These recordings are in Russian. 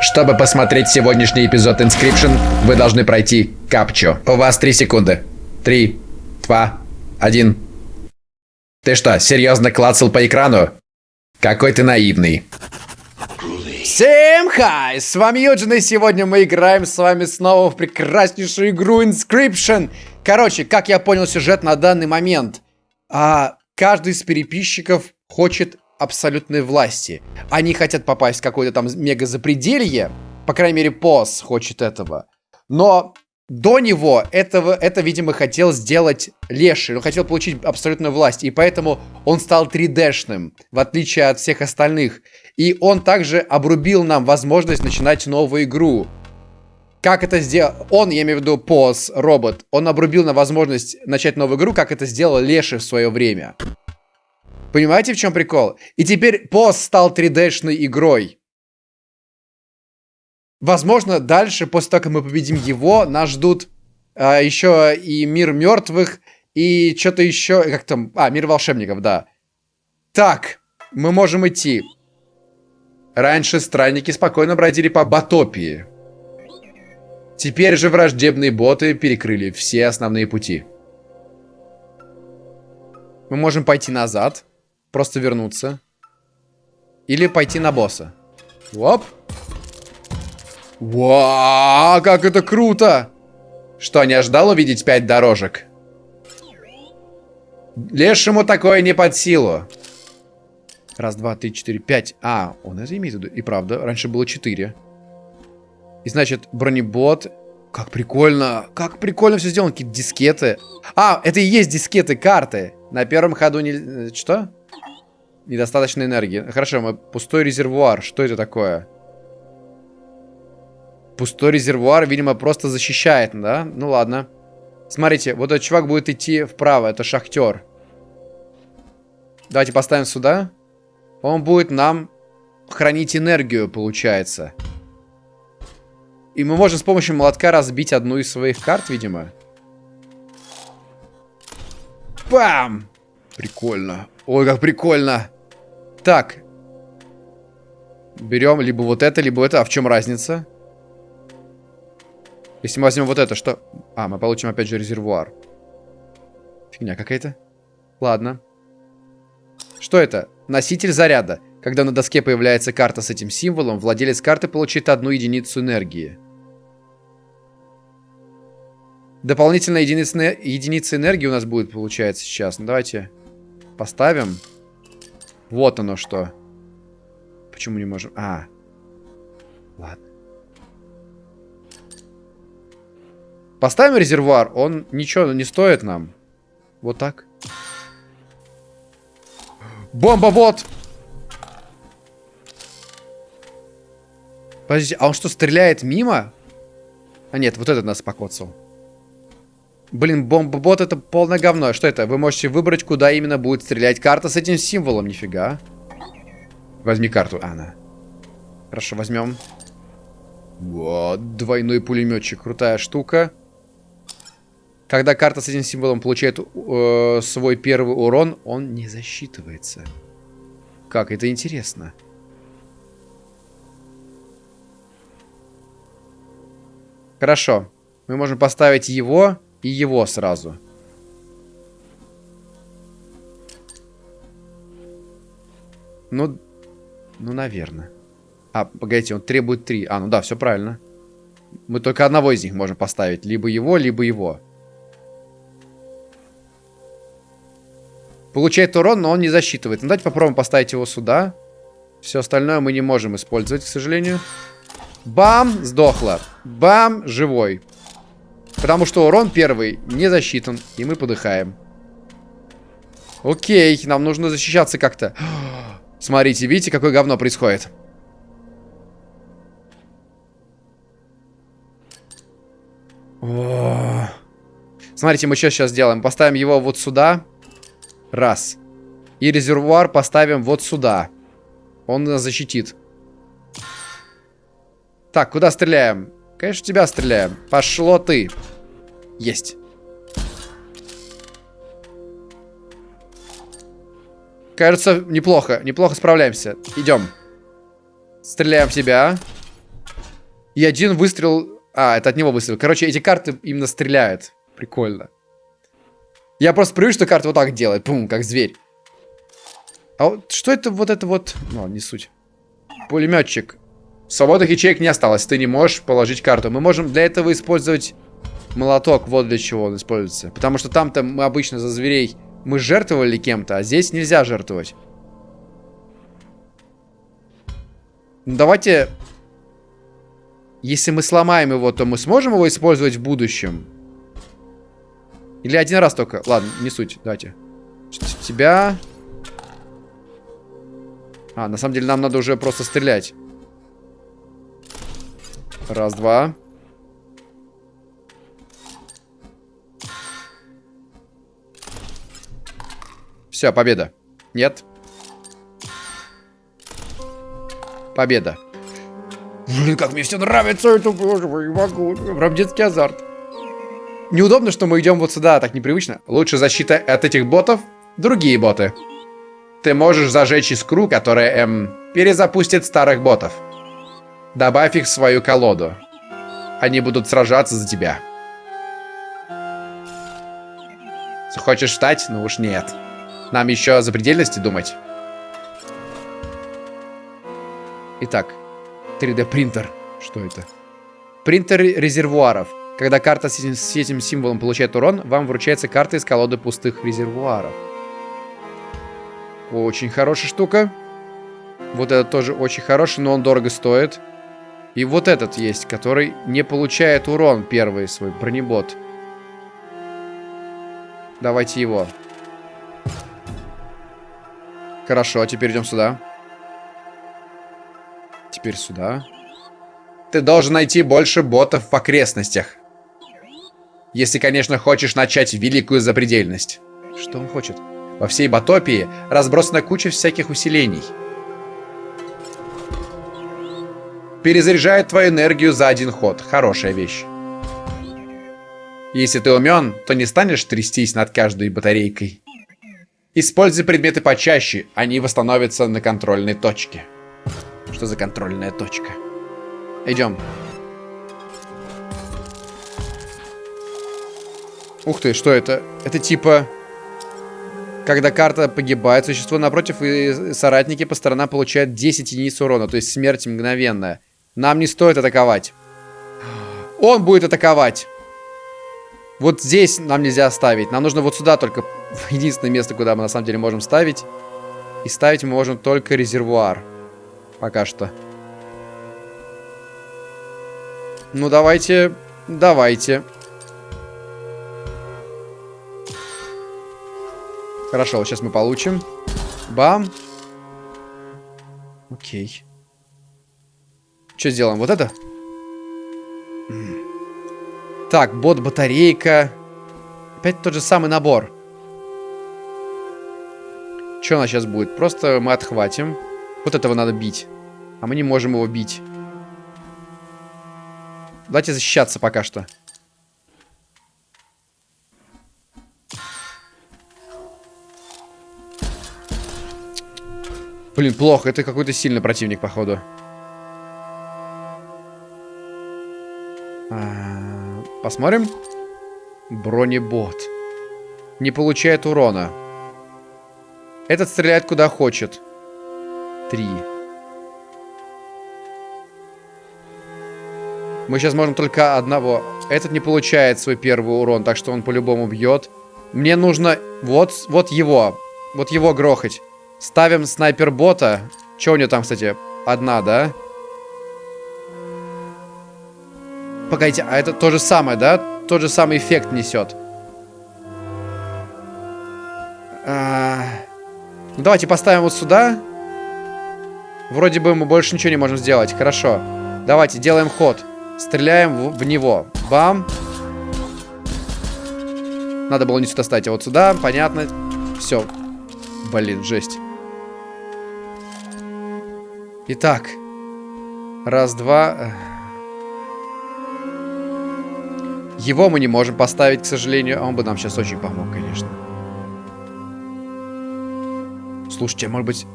Чтобы посмотреть сегодняшний эпизод Inscription, вы должны пройти капчу. У вас три секунды. Три, два, один. Ты что, серьезно клацал по экрану? Какой ты наивный. Всем хай! С вами Юджин, и сегодня мы играем с вами снова в прекраснейшую игру Inscription. Короче, как я понял сюжет на данный момент, а, каждый из переписчиков хочет абсолютной власти. Они хотят попасть в какое-то там мега запределье, по крайней мере, Пос хочет этого. Но до него этого, это, видимо, хотел сделать Леший. Он хотел получить абсолютную власть. И поэтому он стал 3D-шным, в отличие от всех остальных. И он также обрубил нам возможность начинать новую игру. Как это сделал... Он, я имею в виду Поз, робот, он обрубил нам возможность начать новую игру, как это сделал Леший в свое время. Понимаете, в чем прикол? И теперь Поз стал 3D-шной игрой. Возможно, дальше, после того, как мы победим его, нас ждут а, еще и мир мертвых, и что-то еще, как там, а, мир волшебников, да. Так, мы можем идти. Раньше странники спокойно бродили по Батопии. Теперь же враждебные боты перекрыли все основные пути. Мы можем пойти назад, просто вернуться. Или пойти на босса. Оп. Вау, как это круто! Что, не ожидал увидеть пять дорожек? Лешему такое не под силу. Раз, два, три, четыре, пять. А, он это имеет в виду. И правда, раньше было четыре. И значит, бронебот. Как прикольно. Как прикольно все сделано. Какие дискеты. А, это и есть дискеты, карты. На первом ходу не... Э, что? Недостаточно энергии. Хорошо, мы... Пустой резервуар. Что это такое? Пустой резервуар, видимо, просто защищает, да? Ну ладно. Смотрите, вот этот чувак будет идти вправо, это шахтер. Давайте поставим сюда. Он будет нам хранить энергию, получается. И мы можем с помощью молотка разбить одну из своих карт, видимо. Бам! Прикольно. Ой, как прикольно. Так. Берем либо вот это, либо это. А в чем разница? Если мы возьмем вот это, что... А, мы получим опять же резервуар. Фигня какая-то. Ладно. Что это? Носитель заряда. Когда на доске появляется карта с этим символом, владелец карты получит одну единицу энергии. Дополнительная единица, энергии у нас будет, получается, сейчас. Ну, давайте поставим. Вот оно что. Почему не можем? А. Ладно. Поставим резервуар, он ничего не стоит нам. Вот так. Бомба-бот! Подождите, а он что, стреляет мимо? А нет, вот этот нас покоцал. Блин, бомба-бот это полное говно. Что это? Вы можете выбрать, куда именно будет стрелять карта с этим символом. Нифига. Возьми карту. А, на. Хорошо, возьмем. Вот, двойной пулеметчик. Крутая штука. Когда карта с этим символом получает э, свой первый урон, он не засчитывается. Как? Это интересно. Хорошо. Мы можем поставить его и его сразу. Ну, ну, наверное. А, погодите, он требует три. А, ну да, все правильно. Мы только одного из них можем поставить. Либо его, либо его. Получает урон, но он не засчитывает. Ну, давайте попробуем поставить его сюда. Все остальное мы не можем использовать, к сожалению. Бам! Сдохло. Бам! Живой. Потому что урон первый не засчитан. И мы подыхаем. Окей, нам нужно защищаться как-то. Смотрите, видите, какое говно происходит? Смотрите, мы что сейчас сделаем? Поставим его вот сюда. Раз. И резервуар поставим вот сюда. Он нас защитит. Так, куда стреляем? Конечно, тебя стреляем. Пошло ты. Есть. Кажется, неплохо. Неплохо справляемся. Идем. Стреляем в тебя. И один выстрел... А, это от него выстрел. Короче, эти карты именно стреляют. Прикольно. Я просто привык, что карта вот так делает. Пум, как зверь. А вот что это вот это вот... Ну, не суть. Пулеметчик. Свободных ячеек не осталось. Ты не можешь положить карту. Мы можем для этого использовать молоток. Вот для чего он используется. Потому что там-то мы обычно за зверей... Мы жертвовали кем-то, а здесь нельзя жертвовать. Ну, давайте... Если мы сломаем его, то мы сможем его использовать в будущем? Или один раз только? Ладно, не суть. Давайте. Тебя... А, на самом деле нам надо уже просто стрелять. Раз, два. Все, победа. Нет. Победа. Блин, как мне все нравится, это боже мой, не могу. Прям детский азарт. Неудобно, что мы идем вот сюда, так непривычно. Лучше защита от этих ботов другие боты. Ты можешь зажечь искру, которая, эм, перезапустит старых ботов. Добавь их в свою колоду. Они будут сражаться за тебя. Хочешь встать? Ну уж нет. Нам еще о запредельности думать. Итак, 3D принтер. Что это? Принтер резервуаров. Когда карта с этим, с этим символом получает урон, вам вручается карта из колоды пустых резервуаров. Очень хорошая штука. Вот этот тоже очень хороший, но он дорого стоит. И вот этот есть, который не получает урон первый свой бронебот. Давайте его. Хорошо, а теперь идем сюда. Теперь сюда. Ты должен найти больше ботов в окрестностях. Если, конечно, хочешь начать великую запредельность. Что он хочет? Во всей Батопии разбросана куча всяких усилений. Перезаряжает твою энергию за один ход. Хорошая вещь. Если ты умен, то не станешь трястись над каждой батарейкой. Используй предметы почаще, они восстановятся на контрольной точке. Что за контрольная точка? Идем. Ух ты, что это? Это типа... Когда карта погибает, существо напротив и соратники по сторонам получают 10 единиц урона, то есть смерть мгновенная. Нам не стоит атаковать. Он будет атаковать. Вот здесь нам нельзя ставить. Нам нужно вот сюда только. Единственное место, куда мы на самом деле можем ставить. И ставить мы можем только резервуар. Пока что. Ну, давайте... Давайте. Хорошо, вот сейчас мы получим. Бам. Окей. Что сделаем? Вот это? Так, бот-батарейка. Опять тот же самый набор. Что у нас сейчас будет? Просто мы отхватим. Вот этого надо бить. А мы не можем его бить. Давайте защищаться пока что. Блин, плохо. Это какой-то сильный противник, походу. Посмотрим. Бронебот. Не получает урона. Этот стреляет куда хочет. Три. Мы сейчас можем только одного. Этот не получает свой первый урон, так что он по-любому бьет. Мне нужно вот, вот его. Вот его грохать. Ставим снайпер-бота. Че у него там, кстати? Одна, да? Погодите, а это то же самое, да? Тот же самый эффект несет. А... Ну, давайте поставим вот сюда. Вроде бы мы больше ничего не можем сделать. Хорошо. Давайте, делаем ход. Стреляем в, в него. Бам. Надо было не сюда ставить, а вот сюда. Понятно. Все. Блин, жесть. Итак. Раз, два. Его мы не можем поставить, к сожалению. А он бы нам сейчас очень помог, конечно. Слушайте, а может быть...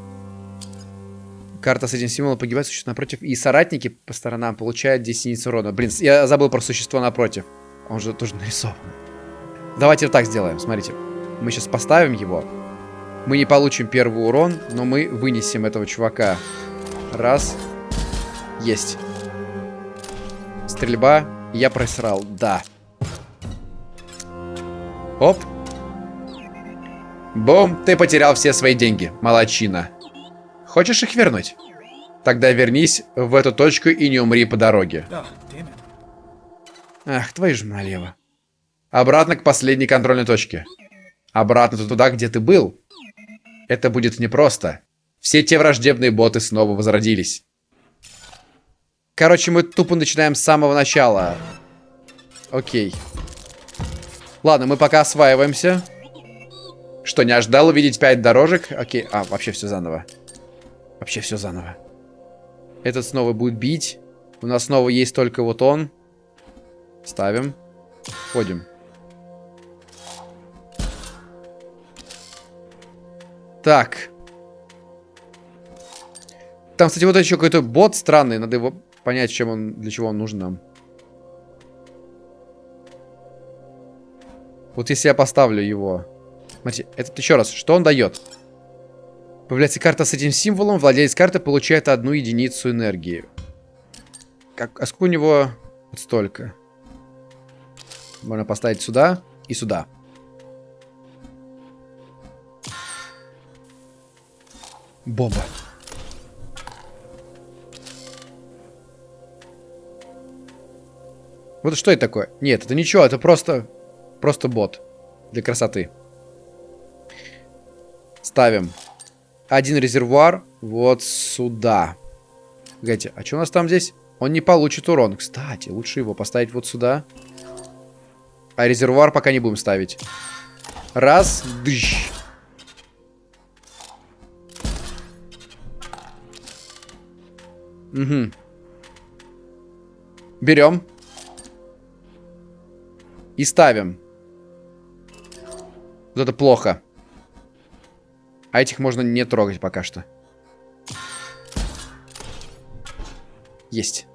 Карта с этим символом погибает, существо напротив. И соратники по сторонам получают 10 единиц урона. Блин, я забыл про существо напротив. Он же тоже нарисован. Давайте вот так сделаем, смотрите. Мы сейчас поставим его. Мы не получим первый урон, но мы вынесем этого чувака. Раз. Есть. Стрельба. Я просрал, да. Оп. Бом, ты потерял все свои деньги, молочина. Хочешь их вернуть? Тогда вернись в эту точку и не умри по дороге. Ах, твою же налево. Обратно к последней контрольной точке. Обратно туда, где ты был. Это будет непросто. Все те враждебные боты снова возродились. Короче, мы тупо начинаем с самого начала. Окей. Ладно, мы пока осваиваемся. Что, не ожидал увидеть 5 дорожек? Окей. А, вообще все заново. Вообще все заново. Этот снова будет бить. У нас снова есть только вот он. Ставим. Ходим. Так. Там, кстати, вот еще какой-то бот странный. Надо его понять, чем он, для чего он нужен нам. Вот если я поставлю его. Смотрите, этот еще раз. Что он дает? Появляется карта с этим символом. Владелец карты получает одну единицу энергии. Как, а сколько у него? Вот столько. Можно поставить сюда и сюда. Бомба. Вот что это такое? Нет, это ничего, это просто... Просто бот. Для красоты. Ставим. Один резервуар вот сюда. Погодите, а что у нас там здесь? Он не получит урон. Кстати, лучше его поставить вот сюда. А резервуар пока не будем ставить. Раз. Дыщ. Угу. Берем. И ставим. Вот это плохо. А этих можно не трогать пока что. Есть.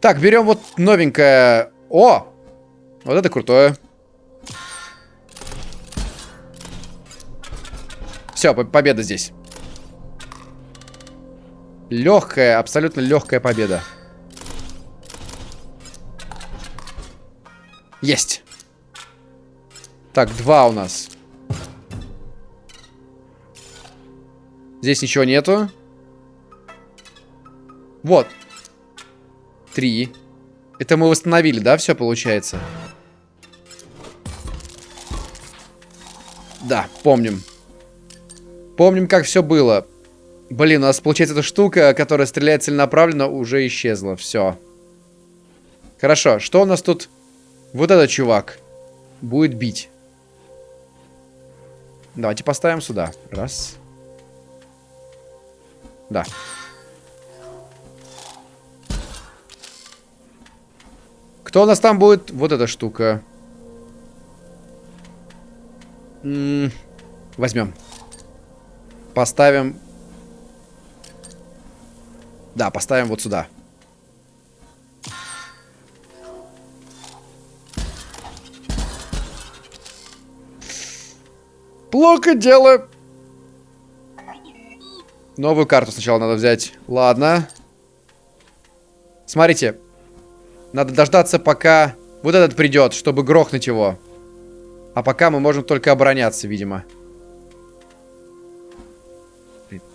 Так, берем вот новенькое. О! Вот это крутое. Все, победа здесь. Легкая, абсолютно легкая победа. Есть. Так, два у нас. Здесь ничего нету. Вот. Три. Это мы восстановили, да, все получается? Да, помним. Помним, как все было. Блин, у нас получается эта штука, которая стреляет целенаправленно, уже исчезла. Все. Хорошо, что у нас тут? Вот этот чувак будет бить. Давайте поставим сюда. Раз. Да. Кто у нас там будет? Вот эта штука. М -м возьмем. Поставим. Да, поставим вот сюда. Плохо дело. Новую карту сначала надо взять. Ладно. Смотрите. Надо дождаться, пока вот этот придет, чтобы грохнуть его. А пока мы можем только обороняться, видимо.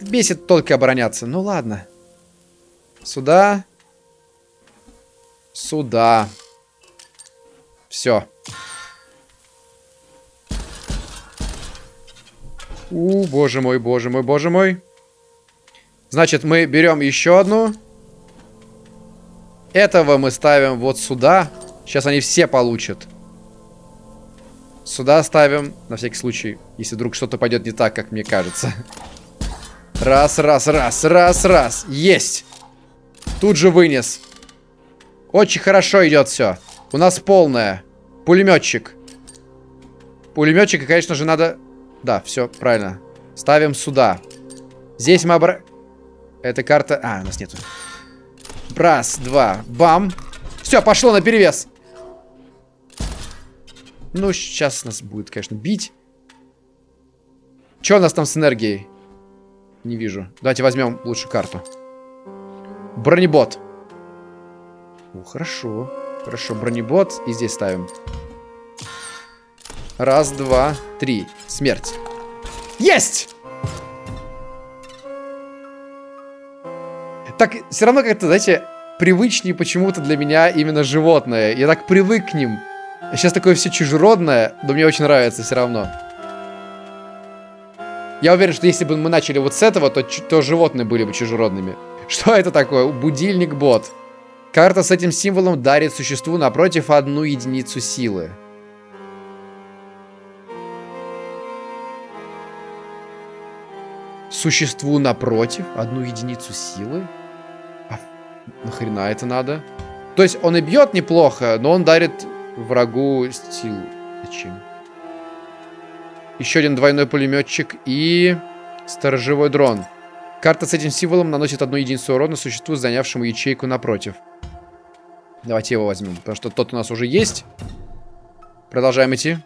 Бесит только обороняться. Ну ладно. Сюда. Сюда. Все. У, боже мой, боже мой, боже мой. Значит, мы берем еще одну. Этого мы ставим вот сюда. Сейчас они все получат. Сюда ставим, на всякий случай, если вдруг что-то пойдет не так, как мне кажется. Раз, раз, раз, раз, раз. Есть. Тут же вынес. Очень хорошо идет все. У нас полное. Пулеметчик. Пулеметчика, конечно же, надо... Да, все, правильно. Ставим сюда. Здесь мы обра... Эта карта... А, у нас нету. Раз, два, бам. Все, пошло на перевес. Ну, сейчас нас будет, конечно, бить. Что у нас там с энергией? Не вижу. Давайте возьмем лучше карту. Бронебот. О, хорошо. Хорошо, бронебот. И здесь ставим. Раз, два, три. Смерть. Есть! Так, все равно как-то, знаете, привычнее почему-то для меня именно животное. Я так привык к ним. Сейчас такое все чужеродное, но мне очень нравится все равно. Я уверен, что если бы мы начали вот с этого, то, то животные были бы чужеродными. Что это такое? Будильник-бот. Карта с этим символом дарит существу напротив одну единицу силы. Существу напротив одну единицу силы? А нахрена это надо? То есть он и бьет неплохо, но он дарит врагу силу. Зачем? Еще один двойной пулеметчик и сторожевой дрон. Карта с этим символом наносит одну единицу урона существу, занявшему ячейку напротив. Давайте его возьмем, потому что тот у нас уже есть. Продолжаем идти.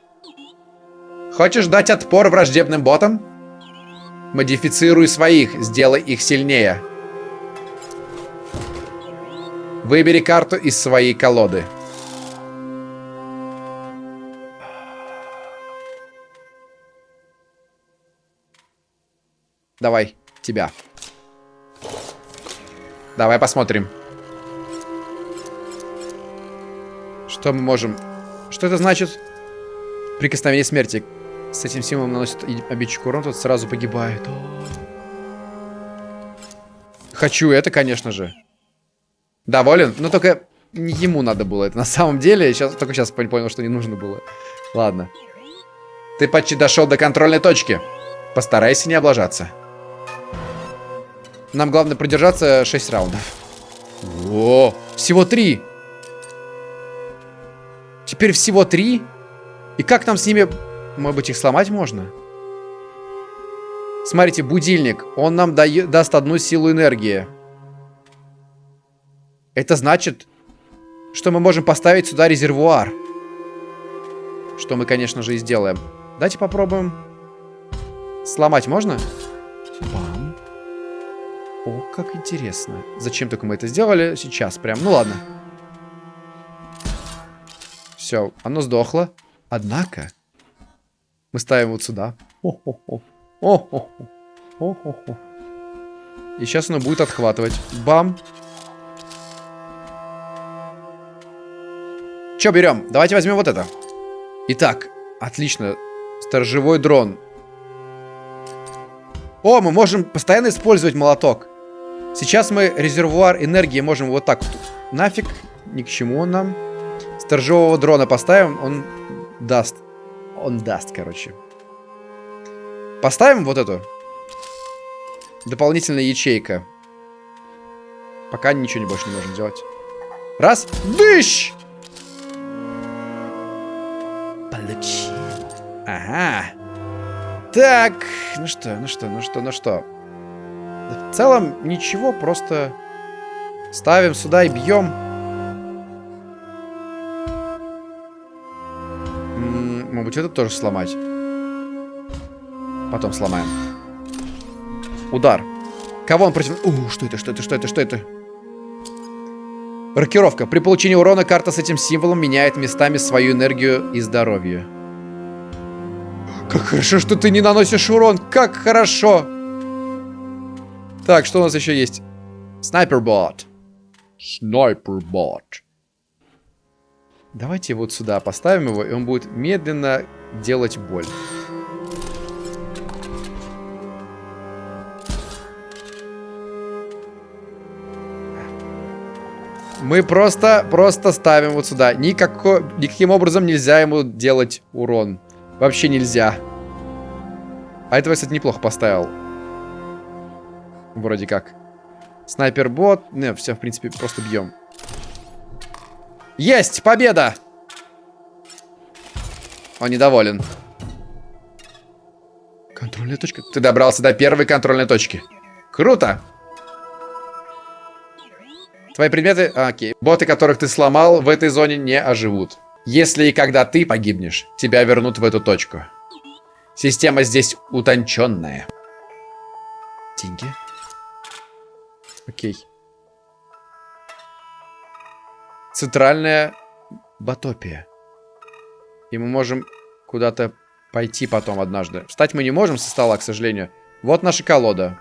Хочешь дать отпор враждебным ботам? Модифицируй своих, сделай их сильнее. Выбери карту из своей колоды. Давай, тебя. Давай посмотрим. Что мы можем... Что это значит? Прикосновение смерти. С этим символом наносит обидчику урон, тот сразу погибает. Хочу это, конечно же. Доволен? Но только не ему надо было это на самом деле. Сейчас, только сейчас понял, что не нужно было. Ладно. Ты почти дошел до контрольной точки. Постарайся не облажаться. Нам главное продержаться 6 раундов. О, всего 3. Теперь всего 3? И как нам с ними... Может быть, их сломать можно? Смотрите, будильник. Он нам дает, даст одну силу энергии. Это значит, что мы можем поставить сюда резервуар. Что мы, конечно же, и сделаем. Давайте попробуем. Сломать можно? Бам. О, как интересно. Зачем только мы это сделали? Сейчас прям. Ну ладно. Все, оно сдохло. Однако, мы ставим вот сюда. И сейчас оно будет отхватывать. Бам. Че берем? Давайте возьмем вот это. Итак, отлично. Сторожевой дрон. О, мы можем постоянно использовать молоток. Сейчас мы резервуар энергии можем вот так вот. Нафиг, ни к чему он нам. Сторожевого дрона поставим, он даст. Он даст, короче. Поставим вот эту. Дополнительная ячейка. Пока ничего не больше не можем делать. Раз. Дыщ! Получил. Ага. Так, ну что, ну что, ну что, ну что. В целом ничего, просто ставим сюда и бьем. Может это тоже сломать. Потом сломаем. Удар. Кого он против... У, что это, что это, что это, что это? Рокировка. При получении урона карта с этим символом меняет местами свою энергию и здоровье. Как хорошо, что ты не наносишь урон. Как хорошо. Так, что у нас еще есть? Снайпербот. Снайпербот. Давайте вот сюда поставим его, и он будет медленно делать боль. Мы просто, просто ставим вот сюда. Никако, никаким образом нельзя ему делать урон. Вообще нельзя. А этого, кстати, неплохо поставил. Вроде как. Снайпер-бот. Не, все, в принципе, просто бьем. Есть! Победа! Он недоволен. Контрольная точка. Ты добрался до первой контрольной точки. Круто! Твои предметы... А, окей. Боты, которых ты сломал, в этой зоне не оживут. Если и когда ты погибнешь, тебя вернут в эту точку. Система здесь утонченная. Деньги. Окей. Центральная Батопия. И мы можем куда-то пойти потом однажды. Встать мы не можем со стола, к сожалению. Вот наша колода.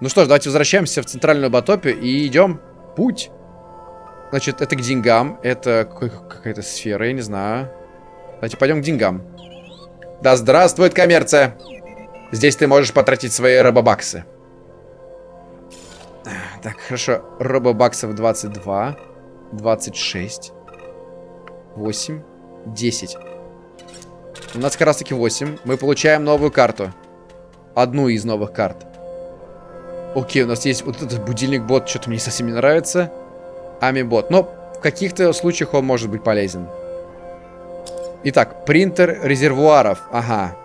Ну что ж, давайте возвращаемся в центральную Батопию и идем путь. Значит, это к деньгам. Это какая-то сфера, я не знаю. Давайте пойдем к деньгам. Да здравствует коммерция! Здесь ты можешь потратить свои робобаксы. Так, хорошо. Робобаксов 22. 26. 8. 10. У нас как раз таки 8. Мы получаем новую карту. Одну из новых карт. Окей, у нас есть вот этот будильник-бот. Что-то мне совсем не нравится. Ами-бот. Но в каких-то случаях он может быть полезен. Итак, принтер резервуаров. Ага.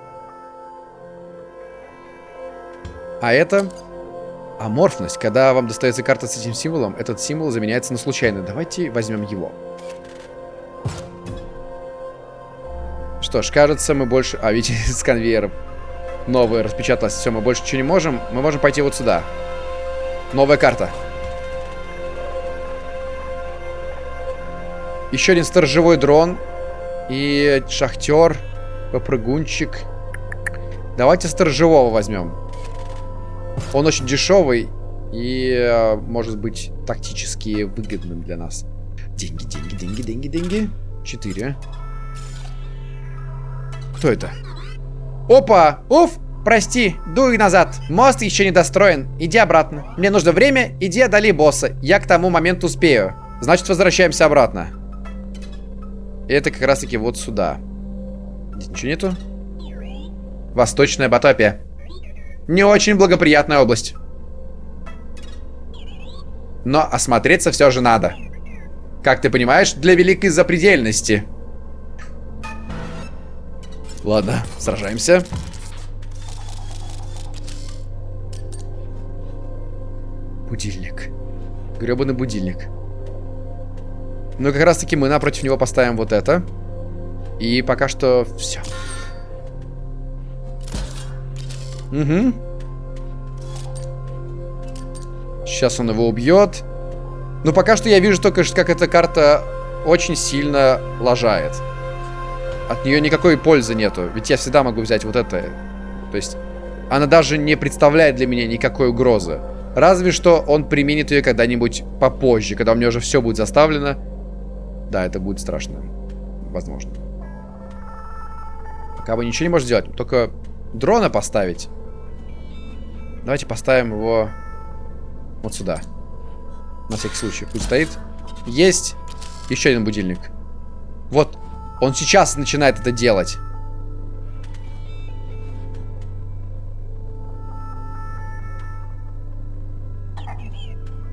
А это аморфность. Когда вам достается карта с этим символом, этот символ заменяется на случайный. Давайте возьмем его. Что ж, кажется, мы больше... А, видите, с конвейером. Новая распечаталась. Все, мы больше ничего не можем. Мы можем пойти вот сюда. Новая карта. Еще один сторожевой дрон. И шахтер, попрыгунчик. Давайте сторожевого возьмем. Он очень дешевый и э, может быть тактически выгодным для нас. Деньги, деньги, деньги, деньги, деньги. Четыре. Кто это? Опа! Уф! Прости, дуй назад. Мост еще не достроен. Иди обратно. Мне нужно время, иди одали босса. Я к тому моменту успею. Значит, возвращаемся обратно. И это как раз таки вот сюда. Здесь ничего нету? Восточная Батопия. Не очень благоприятная область. Но осмотреться все же надо. Как ты понимаешь, для великой запредельности. Ладно, сражаемся. Будильник. Гребаный будильник. Ну, как раз таки мы напротив него поставим вот это. И пока что все. Угу. Сейчас он его убьет. Но пока что я вижу только, как эта карта очень сильно лажает. От нее никакой пользы нету. Ведь я всегда могу взять вот это. То есть, она даже не представляет для меня никакой угрозы. Разве что он применит ее когда-нибудь попозже, когда у меня уже все будет заставлено. Да, это будет страшно. Возможно. Пока вы ничего не можете сделать. Только дрона поставить. Давайте поставим его вот сюда. На всякий случай. Пусть стоит. Есть еще один будильник. Вот. Он сейчас начинает это делать.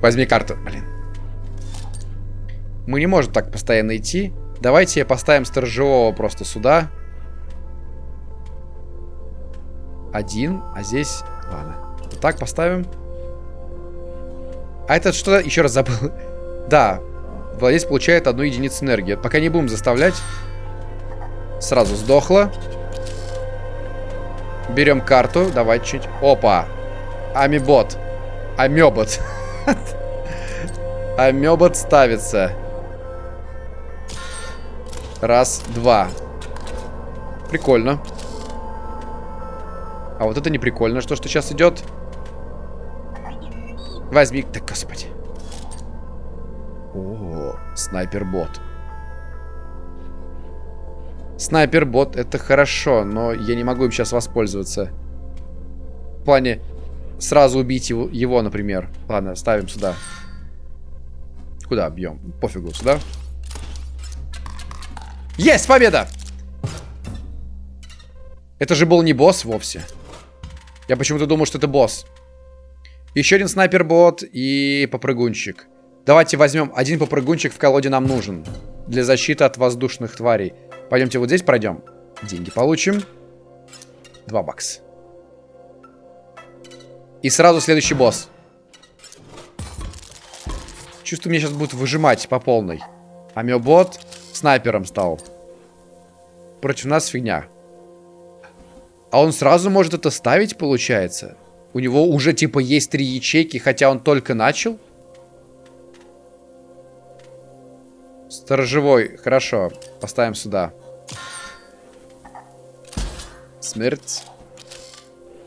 Возьми карту. Блин. Мы не можем так постоянно идти. Давайте поставим сторожевого просто сюда. Один, а здесь... Ладно. Так поставим. А это что? Еще раз забыл. да. Владелец получает одну единицу энергии. Пока не будем заставлять. Сразу сдохло. Берем карту. Давай чуть. Опа. Амибот. Амебот. Амебот ставится. Раз, два. Прикольно. А вот это не прикольно, что что сейчас идет. Возьми. Так, господи. О, снайпер-бот. Снайпер-бот это хорошо, но я не могу им сейчас воспользоваться. В плане сразу убить его, его например. Ладно, ставим сюда. Куда бьем? Пофигу, сюда. Есть победа! Это же был не босс вовсе. Я почему-то думал, что это босс. Еще один снайпер-бот и попрыгунчик. Давайте возьмем один попрыгунчик в колоде нам нужен. Для защиты от воздушных тварей. Пойдемте вот здесь пройдем. Деньги получим. Два бакса. И сразу следующий босс. Чувствую, меня сейчас будут выжимать по полной. Амебот снайпером стал. Против нас фигня. А он сразу может это ставить, получается? У него уже, типа, есть три ячейки, хотя он только начал? Сторожевой. Хорошо. Поставим сюда. Смерть.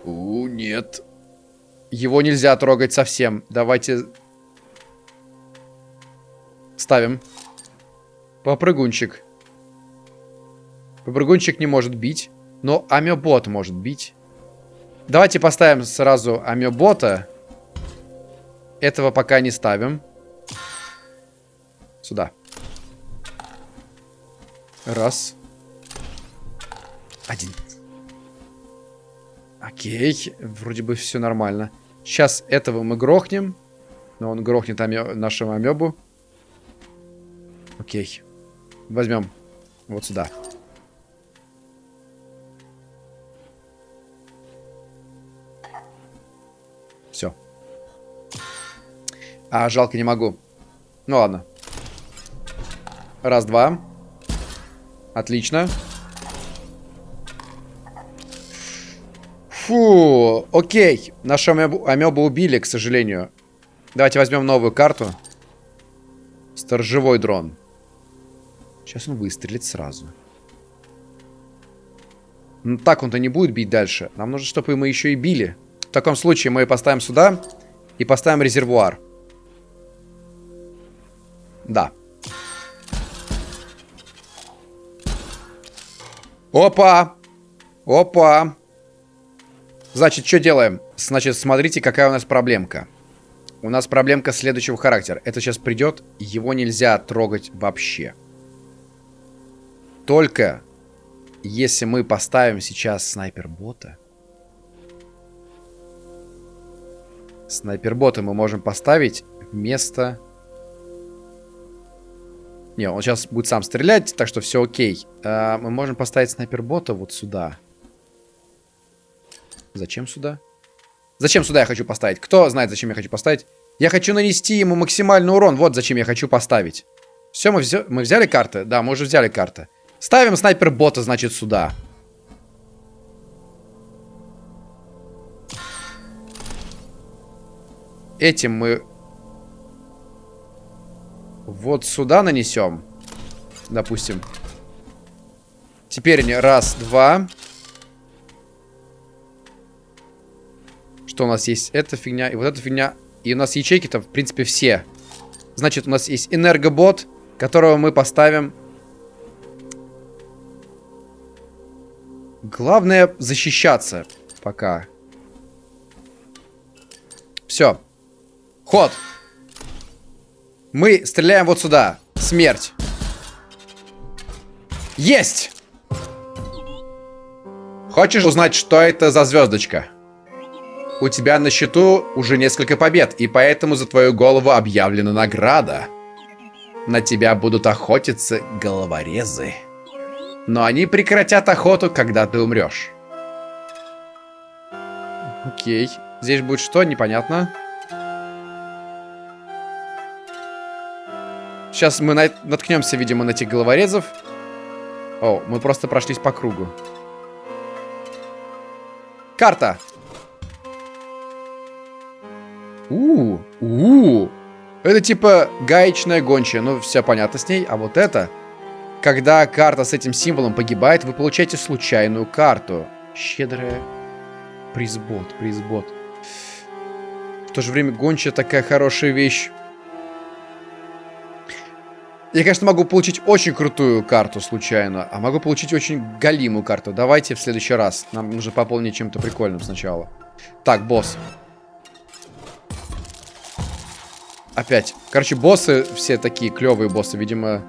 У, нет. Его нельзя трогать совсем. Давайте... Ставим. Попрыгунчик. Попрыгунчик не может бить. Но амебот может бить. Давайте поставим сразу амебота. Этого пока не ставим. Сюда. Раз. Один. Окей. Вроде бы все нормально. Сейчас этого мы грохнем. Но он грохнет аме нашему амебу. Окей. Возьмем вот сюда. А, жалко, не могу. Ну ладно. Раз, два. Отлично. Фу, окей. Нашу амебу, амебу убили, к сожалению. Давайте возьмем новую карту. Сторожевой дрон. Сейчас он выстрелит сразу. Ну так он-то не будет бить дальше. Нам нужно, чтобы мы еще и били. В таком случае мы поставим сюда и поставим резервуар. Да. Опа! Опа! Значит, что делаем? Значит, смотрите, какая у нас проблемка. У нас проблемка следующего характера. Это сейчас придет, его нельзя трогать вообще. Только если мы поставим сейчас снайпер-бота. Снайпер-бота мы можем поставить вместо... Не, он сейчас будет сам стрелять, так что все окей. А, мы можем поставить снайпер-бота вот сюда. Зачем сюда? Зачем сюда я хочу поставить? Кто знает, зачем я хочу поставить? Я хочу нанести ему максимальный урон. Вот зачем я хочу поставить. Все, мы, взя... мы взяли карты? Да, мы уже взяли карты. Ставим снайпер-бота, значит, сюда. Этим мы вот сюда нанесем. Допустим. Теперь раз, два. Что у нас есть? Эта фигня и вот эта фигня. И у нас ячейки-то, в принципе, все. Значит, у нас есть энергобот, которого мы поставим. Главное защищаться пока. Все. Ход. Мы стреляем вот сюда. Смерть. Есть! Хочешь узнать, что это за звездочка? У тебя на счету уже несколько побед, и поэтому за твою голову объявлена награда. На тебя будут охотиться головорезы. Но они прекратят охоту, когда ты умрешь. Окей. Здесь будет что? Непонятно. Сейчас мы наткнемся, видимо, на этих головорезов. О, мы просто прошлись по кругу. Карта. У, у, Это типа гаечная гончая, ну все понятно с ней. А вот это, когда карта с этим символом погибает, вы получаете случайную карту. Щедрая. Призбот, призбот. В то же время гончая такая хорошая вещь. Я, конечно, могу получить очень крутую карту случайно, а могу получить очень галимую карту. Давайте в следующий раз. Нам нужно пополнить чем-то прикольным сначала. Так, босс. Опять. Короче, боссы все такие клевые боссы, видимо,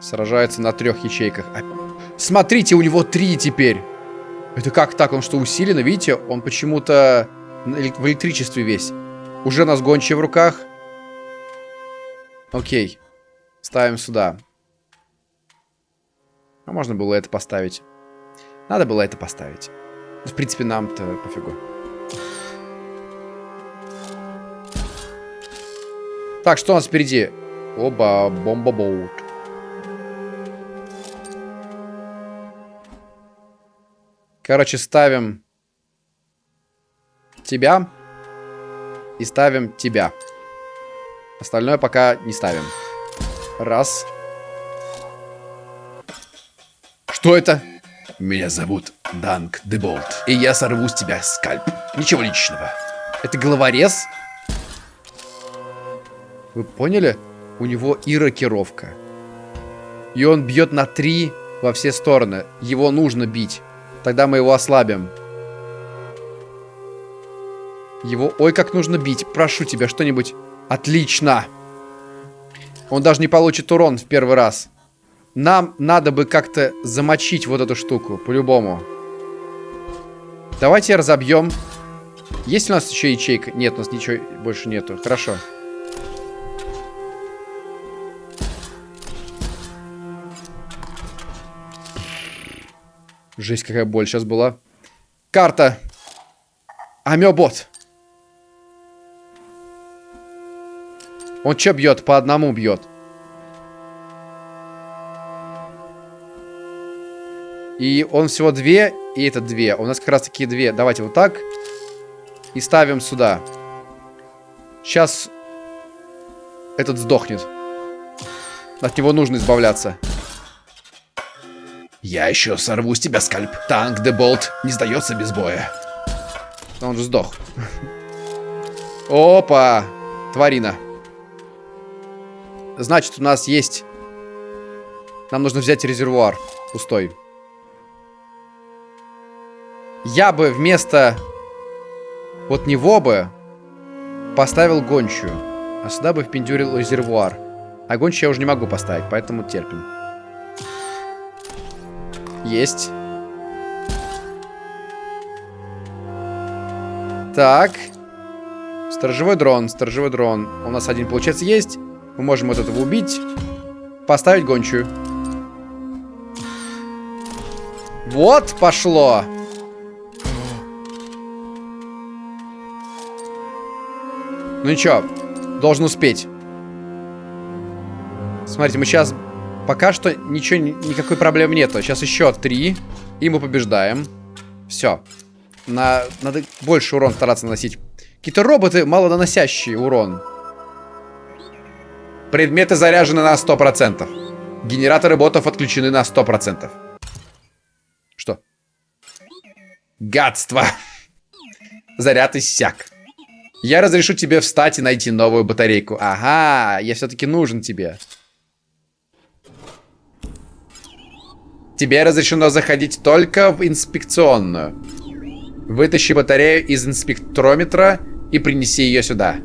сражаются на трех ячейках. Смотрите, у него три теперь. Это как так? Он что, усиленно? Видите, он почему-то в электричестве весь. Уже нас гончие в руках. Окей. Ставим сюда. А можно было это поставить. Надо было это поставить. В принципе, нам-то пофигу. Так, что у нас впереди? Оба, бомба-боут. Короче, ставим тебя и ставим тебя. Остальное пока не ставим. Раз. Что это? Меня зовут Данк Деболт, и я сорву с тебя скальп. Ничего личного. Это головорез? Вы поняли? У него и рокировка. И он бьет на три во все стороны. Его нужно бить. Тогда мы его ослабим. Его... Ой, как нужно бить. Прошу тебя, что-нибудь. Отлично. Он даже не получит урон в первый раз. Нам надо бы как-то замочить вот эту штуку. По-любому. Давайте разобьем. Есть у нас еще ячейка? Нет, у нас ничего больше нету. Хорошо. Жесть, какая боль сейчас была. Карта. Амебот. Он что бьет? По одному бьет. И он всего две, и это две. У нас как раз таки две. Давайте вот так. И ставим сюда. Сейчас этот сдохнет. От него нужно избавляться. Я еще сорву с тебя скальп. Танк Деболт не сдается без боя. Он же сдох. Опа! Тварина. Значит, у нас есть... Нам нужно взять резервуар пустой. Я бы вместо вот него бы поставил гончую. А сюда бы впендюрил резервуар. А гончую я уже не могу поставить, поэтому терпим. Есть. Так. Сторожевой дрон, сторожевой дрон. У нас один, получается, есть. Мы можем вот этого убить. Поставить гончую. Вот пошло. Ну ничего, должен успеть. Смотрите, мы сейчас Пока что ничего, никакой проблемы нету. Сейчас еще три, и мы побеждаем. Все. На, надо больше урон стараться наносить. Какие-то роботы малонаносящие урон. Предметы заряжены на 100%. Генераторы ботов отключены на 100%. Что? Гадство. Заряд иссяк. Я разрешу тебе встать и найти новую батарейку. Ага, я все-таки нужен тебе. Тебе разрешено заходить только в инспекционную. Вытащи батарею из инспектрометра и принеси ее сюда.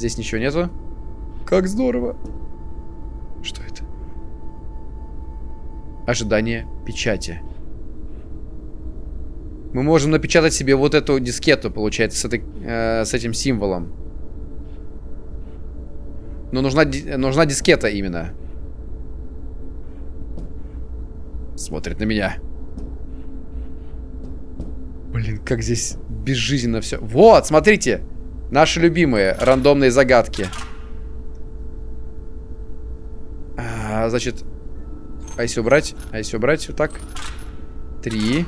Здесь ничего нету. Как здорово. Что это? Ожидание печати. Мы можем напечатать себе вот эту дискету, получается, с, этой, э, с этим символом. Но нужна, нужна дискета именно. Смотрит на меня. Блин, как здесь безжизненно все. Вот, смотрите. Наши любимые рандомные загадки. А, значит, а если убрать? А если убрать вот так? Три.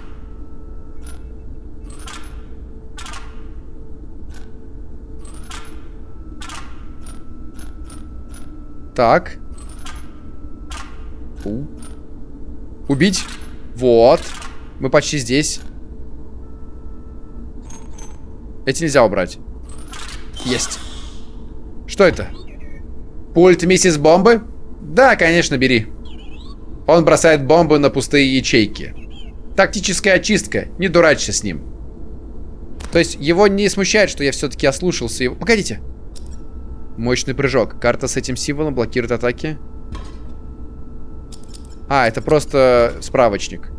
Так. У. Убить. Вот. Мы почти здесь. Эти нельзя убрать. Есть. Что это? Пульт миссис Бомбы? Да, конечно, бери. Он бросает бомбы на пустые ячейки. Тактическая очистка. Не дурачься с ним. То есть его не смущает, что я все-таки ослушался его. Погодите. Мощный прыжок. Карта с этим символом блокирует атаки. А, это просто справочник.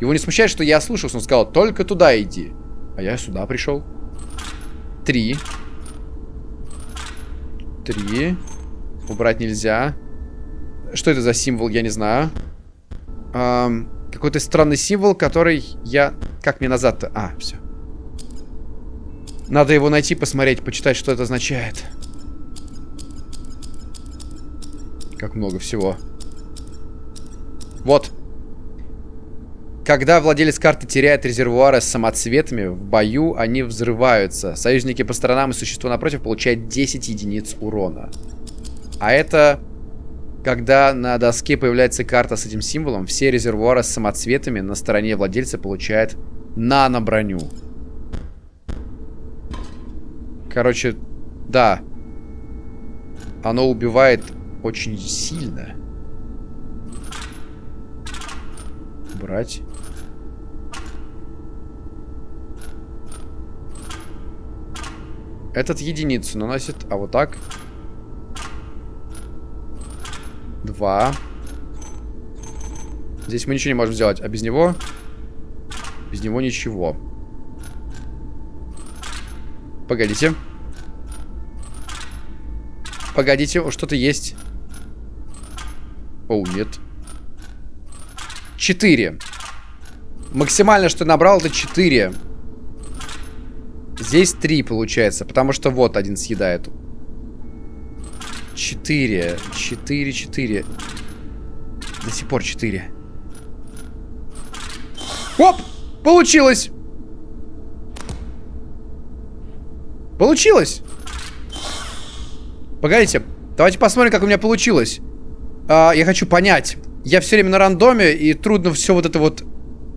Его не смущает, что я слушался. Он сказал, только туда иди. А я сюда пришел. Три. Три. Убрать нельзя. Что это за символ, я не знаю. Эм, Какой-то странный символ, который я... Как мне назад-то? А, все. Надо его найти, посмотреть, почитать, что это означает. Как много всего. Вот. Когда владелец карты теряет резервуары с самоцветами, в бою они взрываются. Союзники по сторонам и существо напротив получают 10 единиц урона. А это... Когда на доске появляется карта с этим символом, все резервуары с самоцветами на стороне владельца получают нано-броню. Короче, да. Оно убивает очень сильно. Брать. Этот единицу наносит, а вот так. Два. Здесь мы ничего не можем сделать, а без него... Без него ничего. Погодите. Погодите, что-то есть. О, нет. Четыре. Максимально, что набрал, это четыре. Здесь три получается, потому что вот один съедает. Четыре. Четыре, четыре. До сих пор четыре. Оп! Получилось! Получилось! Погодите, давайте посмотрим, как у меня получилось. А, я хочу понять. Я все время на рандоме, и трудно все вот это вот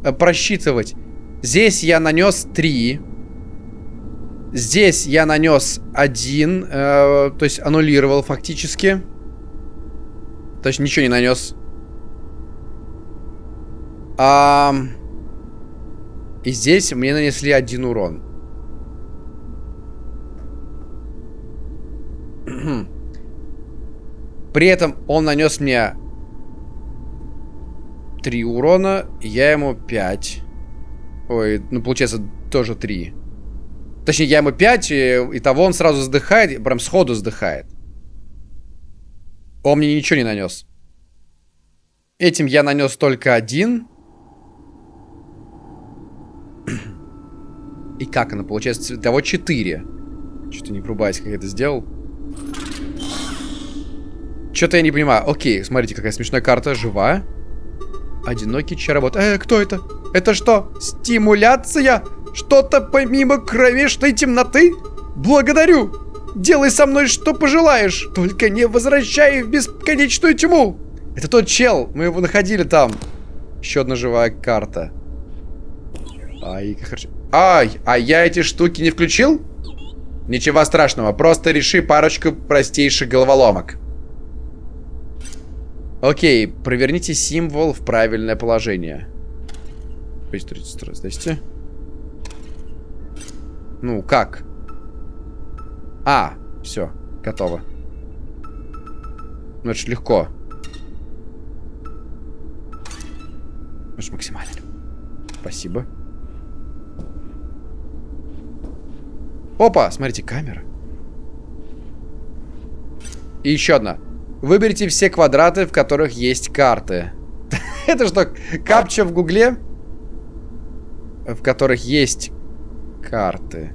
а, просчитывать. Здесь я нанес 3. Здесь я нанес 1. Э, то есть аннулировал фактически. То есть ничего не нанес. А, и здесь мне нанесли один урон. При этом он нанес мне 3 урона, я ему 5. Ой, ну получается тоже 3. Точнее, я ему 5, и, того он сразу сдыхает, прям сходу сдыхает. Он мне ничего не нанес. Этим я нанес только один. И как оно получается? Того 4. Что-то не врубаясь, как я это сделал. Что-то я не понимаю. Окей, смотрите, какая смешная карта. Жива. Одинокий чаробот. Э, кто это? Это что? Стимуляция? Что-то помимо кровешной темноты? Благодарю. Делай со мной что пожелаешь. Только не возвращай в бесконечную тьму. Это тот чел. Мы его находили там. Еще одна живая карта. Ай, как хорошо. Ай, а я эти штуки не включил? Ничего страшного, просто реши парочку простейших головоломок. Окей, проверните символ в правильное положение. Здрасте. Ну, как? А, все, готово. Ну, это же легко. Это максимально. Спасибо. Опа, смотрите, камера. И еще одна. Выберите все квадраты, в которых есть карты. Это что, капча в гугле? В которых есть карты.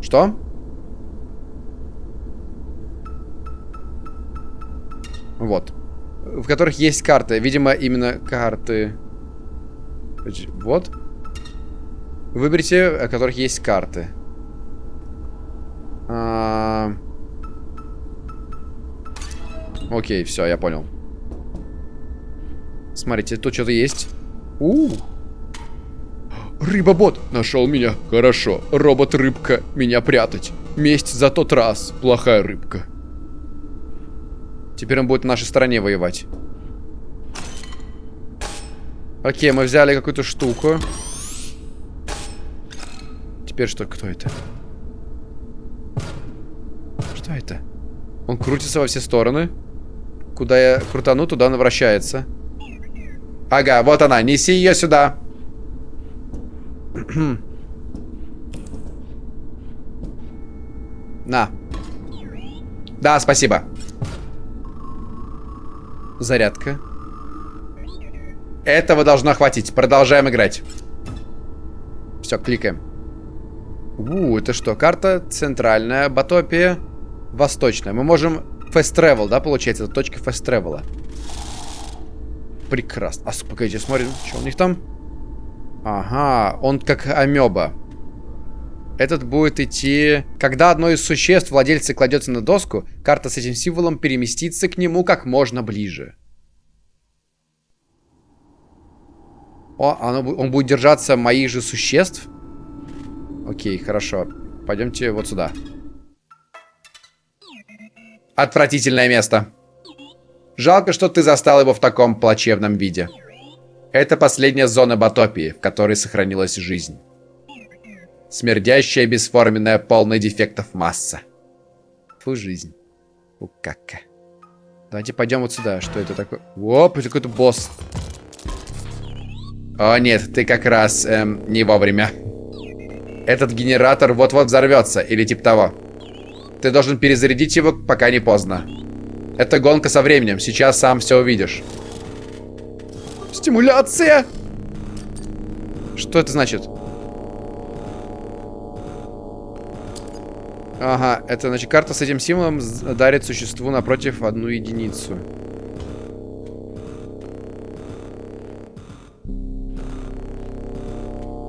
Что? Вот. В которых есть карты. Видимо, именно карты. Вот. Выберите, о которых есть карты. А... Окей, все, я понял. Смотрите, тут что-то есть. У, -у, у Рыбобот нашел меня. Хорошо. Робот-рыбка меня прятать. Месть за тот раз. Плохая рыбка. Теперь он будет на нашей стороне воевать. Окей, мы взяли какую-то штуку. Теперь что? Кто это? Что это? Он крутится во все стороны. Куда я крутану, туда она вращается. Ага, вот она. Неси ее сюда. На. Да, спасибо. Зарядка. Этого должно хватить. Продолжаем играть. Все, кликаем. У, это что? Карта центральная, Батопия, восточная. Мы можем fast travel, да, получается? Это точка fast travel. Прекрасно. А, погодите, смотрим, что у них там. Ага, он как амеба. Этот будет идти... Когда одно из существ владельца кладется на доску, карта с этим символом переместится к нему как можно ближе. О, оно, он будет держаться моих же существ? Окей, хорошо. Пойдемте вот сюда. Отвратительное место. Жалко, что ты застал его в таком плачевном виде. Это последняя зона Батопии, в которой сохранилась жизнь. Смердящая, бесформенная, полная дефектов масса. Фу, жизнь. У кака. Давайте пойдем вот сюда. Что это такое? Оп, это какой-то босс. О, нет, ты как раз эм, не вовремя. Этот генератор вот-вот взорвется, или типа того. Ты должен перезарядить его, пока не поздно. Это гонка со временем, сейчас сам все увидишь. Стимуляция! Что это значит? Ага, это значит карта с этим символом дарит существу напротив одну единицу.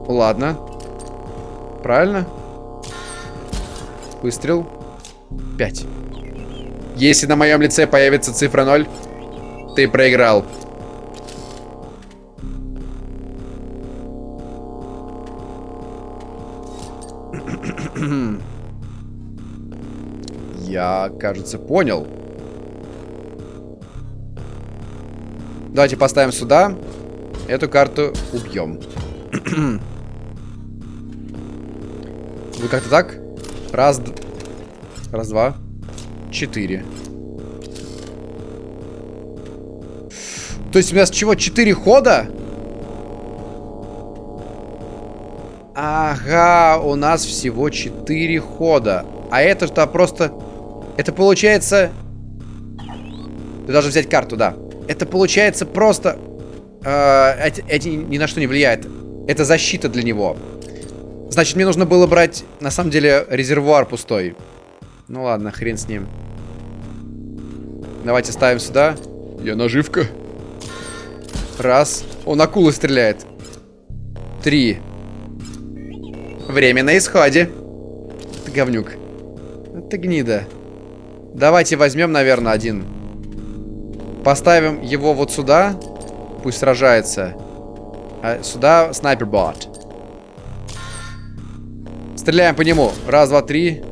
Ладно. Правильно? Выстрел. 5. Если на моем лице появится цифра 0, ты проиграл. Я, кажется, понял. Давайте поставим сюда. Эту карту убьем. Вы как-то так? Раз, раз, два, четыре. То есть у нас чего? Четыре хода? Ага, у нас всего четыре хода. А это что просто... Это получается... Ты должен взять карту, да. Это получается просто... Э, эти, эти ни на что не влияет. Это защита для него. Значит, мне нужно было брать, на самом деле, резервуар пустой. Ну ладно, хрен с ним. Давайте ставим сюда. Я наживка. Раз. Он акулы стреляет. Три. Время на исходе. Ты говнюк. Ты гнида. Давайте возьмем, наверное, один. Поставим его вот сюда. Пусть сражается. А сюда снайпер-бот. Стреляем по нему. Раз, два, три.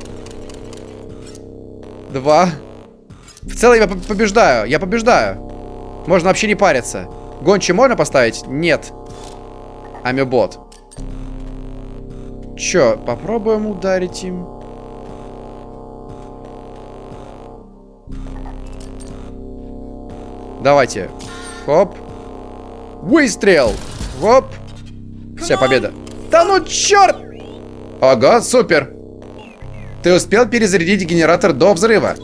Два. В целом я побеждаю. Я побеждаю. Можно вообще не париться. Гончи можно поставить? Нет. Амебот. Чё, попробуем ударить им? Давайте. Хоп. Выстрел. Хоп. Вся победа. Да ну черт! Ого, супер. Ты успел перезарядить генератор до взрыва.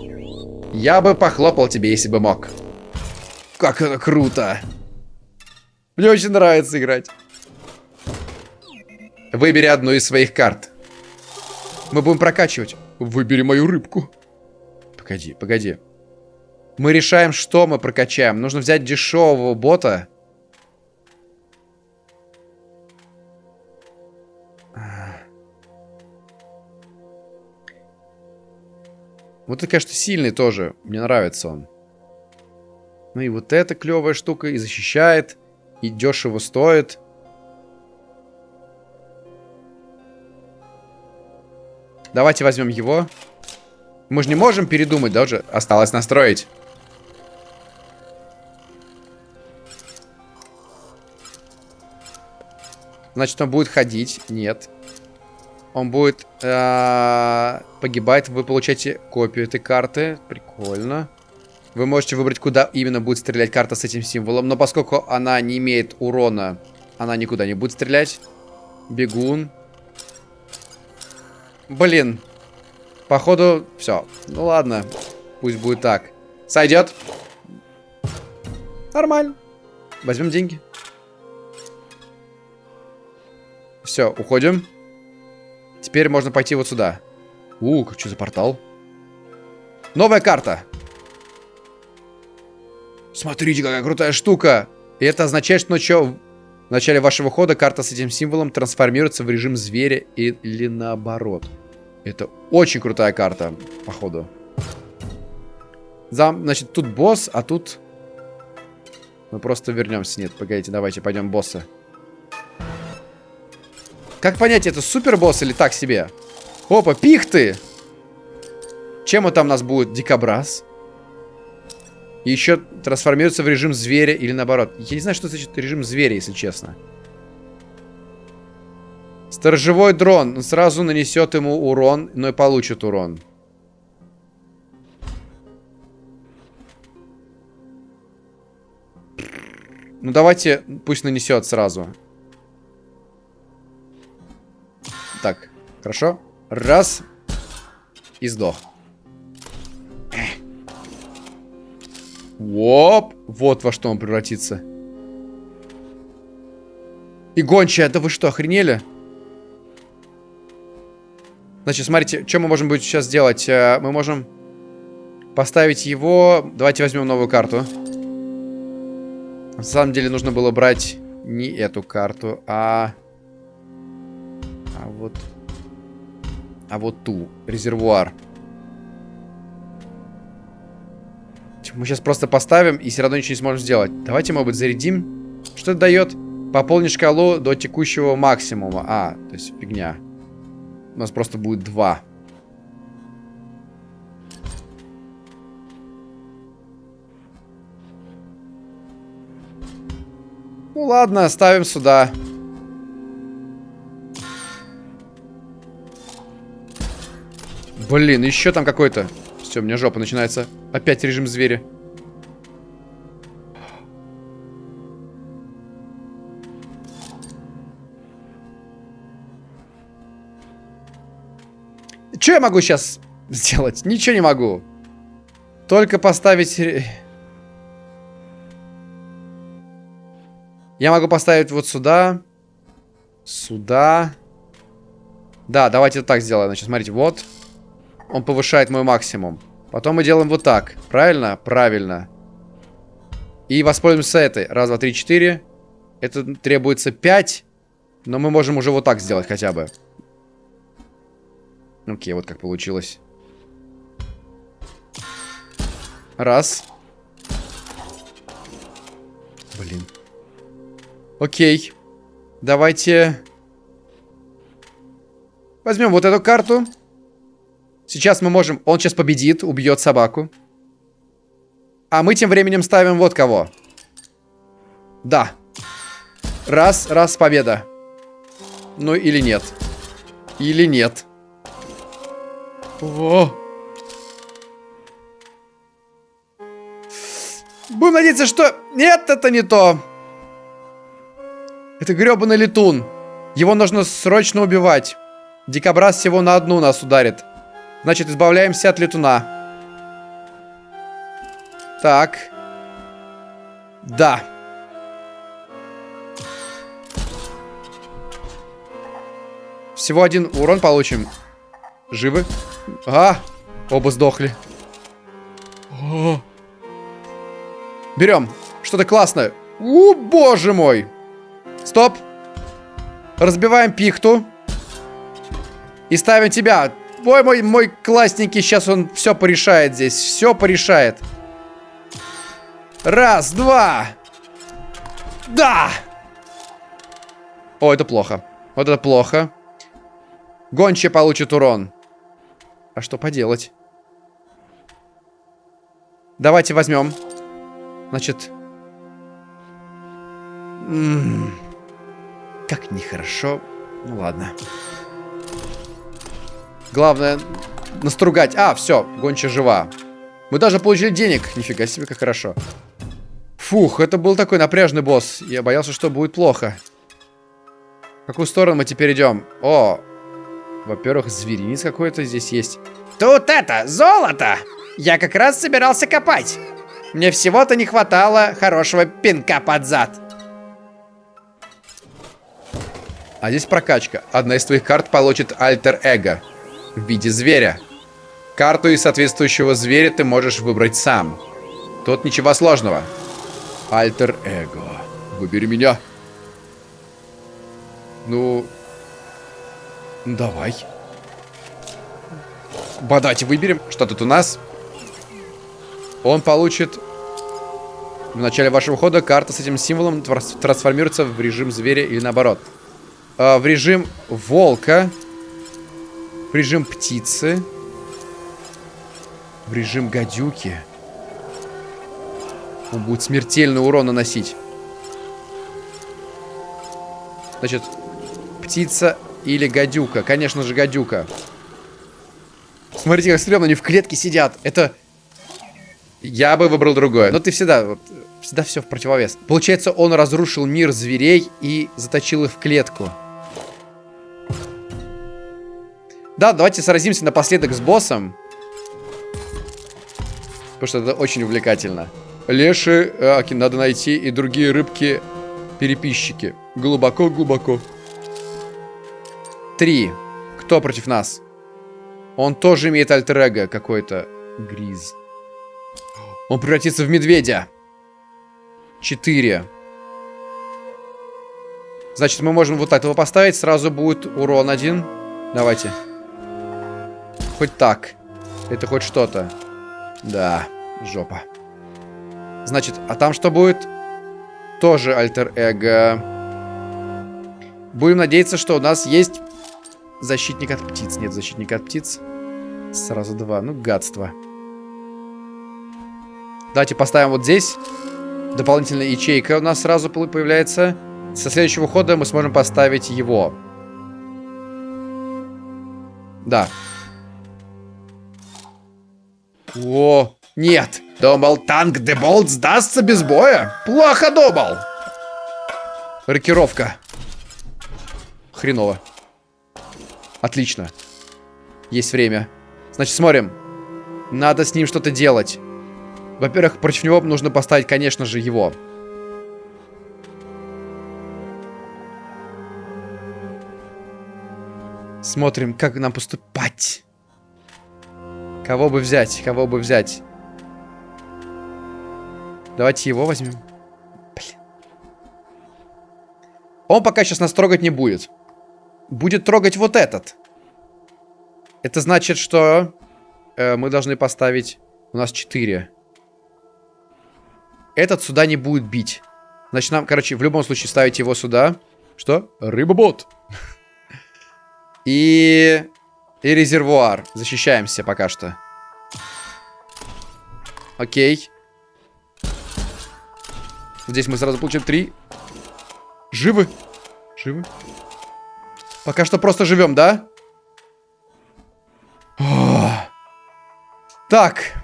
Я бы похлопал тебе, если бы мог. Как это круто. Мне очень нравится играть. Выбери одну из своих карт. Мы будем прокачивать. Выбери мою рыбку. Погоди, погоди. Мы решаем, что мы прокачаем. Нужно взять дешевого бота. Вот это, конечно, сильный тоже. Мне нравится он. Ну и вот эта клевая штука и защищает, и дешево стоит. Давайте возьмем его. Мы же не можем передумать, даже осталось настроить. Значит, он будет ходить. Нет он будет э, погибать. Вы получаете копию этой карты. Прикольно. Вы можете выбрать, куда именно будет стрелять карта с этим символом. Но поскольку она не имеет урона, она никуда не будет стрелять. Бегун. Блин. Походу, все. Ну ладно. Пусть будет так. Сойдет. Нормально. Возьмем деньги. Все, уходим. Теперь можно пойти вот сюда. У, что за портал? Новая карта. Смотрите, какая крутая штука. И это означает, что ночью, в начале вашего хода карта с этим символом трансформируется в режим зверя или наоборот. Это очень крутая карта, походу. Зам, значит, тут босс, а тут... Мы просто вернемся. Нет, погодите, давайте пойдем босса. Как понять, это супер босс или так себе? Опа, пихты! Чем он там у нас будет? Дикобраз? Еще трансформируется в режим зверя или наоборот. Я не знаю, что значит режим зверя, если честно. Сторожевой дрон. Он сразу нанесет ему урон, но и получит урон. Ну, давайте, пусть нанесет сразу. Так, хорошо. Раз. И сдох. Воп. Вот во что он превратится. И гончая, да вы что, охренели? Значит, смотрите, что мы можем будет сейчас сделать? Э, мы можем поставить его... Давайте возьмем новую карту. На самом деле нужно было брать не эту карту, а... Вот... А вот ту. Резервуар. Мы сейчас просто поставим и все равно ничего не сможем сделать. Давайте, может быть, зарядим. Что это дает? Пополни шкалу до текущего максимума. А, то есть фигня. У нас просто будет два. Ну ладно, ставим сюда. Блин, еще там какой-то. Все, у меня жопа начинается. Опять режим зверя. Что я могу сейчас сделать? Ничего не могу. Только поставить... Я могу поставить вот сюда. Сюда. Да, давайте так сделаем. Значит, смотрите, вот. Он повышает мой максимум. Потом мы делаем вот так. Правильно? Правильно. И воспользуемся этой. Раз, два, три, четыре. Это требуется пять. Но мы можем уже вот так сделать хотя бы. Окей, вот как получилось. Раз. Блин. Окей. Давайте... Возьмем вот эту карту. Сейчас мы можем... Он сейчас победит, убьет собаку. А мы тем временем ставим вот кого. Да. Раз, раз, победа. Ну или нет. Или нет. О! Будем надеяться, что... Нет, это не то. Это гребаный летун. Его нужно срочно убивать. Дикобраз всего на одну нас ударит. Значит, избавляемся от летуна. Так. Да. Всего один урон получим. Живы? А, оба сдохли. О. Берем. Что-то классное. У, боже мой. Стоп. Разбиваем пихту. И ставим тебя. Ой, мой, мой классненький, сейчас он все порешает здесь. Все порешает. Раз, два. Да! О, это плохо. Вот это плохо. Гонча получит урон. А что поделать? Давайте возьмем. Значит... М -м -м. Как нехорошо. Ну ладно. Главное настругать. А, все, гонча жива. Мы даже получили денег. Нифига себе, как хорошо. Фух, это был такой напряжный босс. Я боялся, что будет плохо. В какую сторону мы теперь идем? О, во-первых, зверинец какой-то здесь есть. Тут это, золото! Я как раз собирался копать. Мне всего-то не хватало хорошего пинка под зад. А здесь прокачка. Одна из твоих карт получит альтер-эго в виде зверя. Карту из соответствующего зверя ты можешь выбрать сам. Тут ничего сложного. Альтер-эго. Выбери меня. Ну... давай. Давайте выберем. Что тут у нас? Он получит... В начале вашего хода карта с этим символом трансформируется в режим зверя или наоборот. Э, в режим волка. В режим птицы. В режим гадюки. Он будет смертельный урон наносить. Значит, птица или гадюка. Конечно же, гадюка. Смотрите, как стрёмно, они в клетке сидят. Это... Я бы выбрал другое. Но ты всегда... Всегда все в противовес. Получается, он разрушил мир зверей и заточил их в клетку. Да, давайте сразимся напоследок с боссом. Потому что это очень увлекательно. Леши, аки, надо найти и другие рыбки-переписчики. Глубоко-глубоко. Три. Кто против нас? Он тоже имеет альтер какой-то. Гриз. Он превратится в медведя. Четыре. Значит, мы можем вот этого поставить. Сразу будет урон один. Давайте. Хоть так. Это хоть что-то. Да, жопа. Значит, а там что будет? Тоже альтер-эго. Будем надеяться, что у нас есть защитник от птиц. Нет защитника от птиц. Сразу два. Ну, гадство. Давайте поставим вот здесь. Дополнительная ячейка у нас сразу появляется. Со следующего хода мы сможем поставить его. Да, о, нет. Думал, танк Деболт сдастся без боя? Плохо думал. Рокировка. Хреново. Отлично. Есть время. Значит, смотрим. Надо с ним что-то делать. Во-первых, против него нужно поставить, конечно же, его. Смотрим, как нам поступать. Кого бы взять? Кого бы взять? Давайте его возьмем. Блин. Он пока сейчас нас трогать не будет. Будет трогать вот этот. Это значит, что э, мы должны поставить... У нас 4. Этот сюда не будет бить. Значит, нам, короче, в любом случае ставить его сюда. Что? Рыбобот. И и резервуар. Защищаемся пока что. Окей. Здесь мы сразу получим три. Живы? Живы? Пока что просто живем, да? О! Так.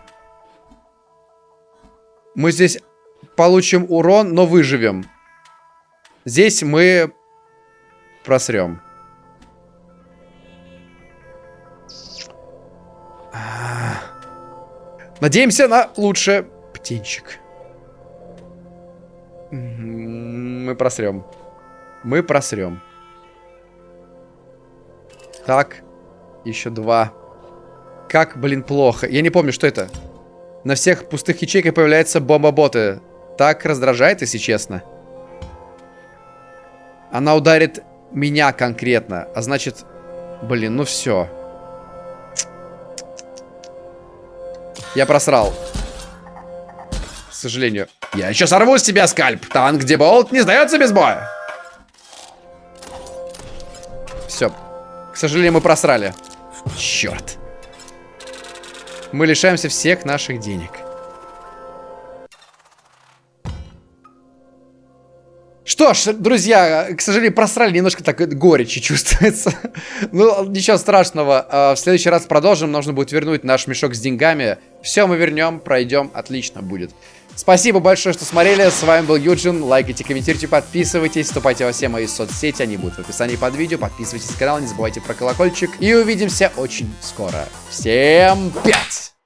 Мы здесь получим урон, но выживем. Здесь мы просрем. Надеемся на лучшее. Птенчик. Мы просрем. Мы просрем. Так. Еще два. Как, блин, плохо. Я не помню, что это. На всех пустых ячейках появляются бомба-боты. Так раздражает, если честно. Она ударит меня конкретно. А значит... Блин, ну все. Я просрал. К сожалению. Я еще сорву с тебя скальп. Танк Деболт не сдается без боя. Все. К сожалению, мы просрали. Черт. Мы лишаемся всех наших денег. Что ж, друзья, к сожалению, просрали немножко так горечи чувствуется. ну, ничего страшного. А, в следующий раз продолжим. Нужно будет вернуть наш мешок с деньгами. Все мы вернем, пройдем. Отлично будет. Спасибо большое, что смотрели. С вами был Юджин. Лайкайте, комментируйте, подписывайтесь. Вступайте во все мои соцсети. Они будут в описании под видео. Подписывайтесь на канал, не забывайте про колокольчик. И увидимся очень скоро. Всем пять!